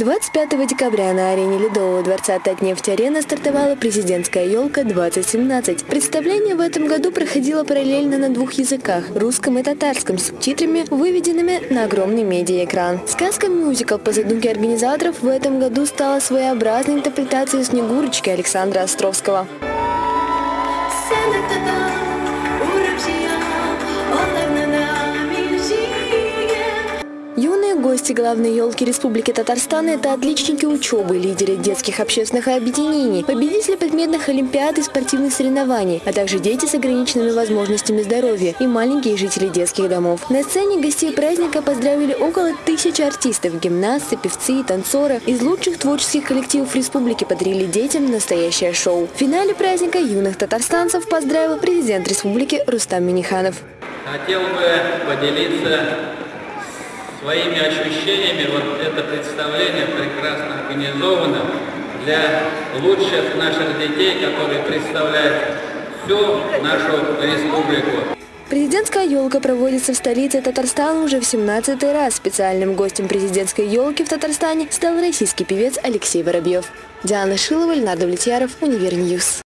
25 декабря на арене Ледового дворца Татнефть-Арена стартовала президентская елка-2017. Представление в этом году проходило параллельно на двух языках – русском и татарском, с субтитрами, выведенными на огромный медиаэкран. Сказка-мюзикл по задумке организаторов в этом году стала своеобразной интерпретацией «Снегурочки» Александра Островского. Гости главной елки Республики Татарстан – это отличники учебы, лидеры детских общественных объединений, победители предметных олимпиад и спортивных соревнований, а также дети с ограниченными возможностями здоровья и маленькие жители детских домов. На сцене гостей праздника поздравили около тысячи артистов, гимнасты, певцы и танцоры. Из лучших творческих коллективов республики подарили детям настоящее шоу. В финале праздника юных татарстанцев поздравил президент республики Рустам Миниханов. Хотел бы поделиться своими ощущениями. Вот это представление прекрасно организовано для лучших наших детей, которые представляют всю нашу республику. Президентская елка проводится в столице Татарстана уже в 17 раз. Специальным гостем президентской елки в Татарстане стал российский певец Алексей Воробьев. Диана Шилова, Леонард Давлетьяров, Univer News.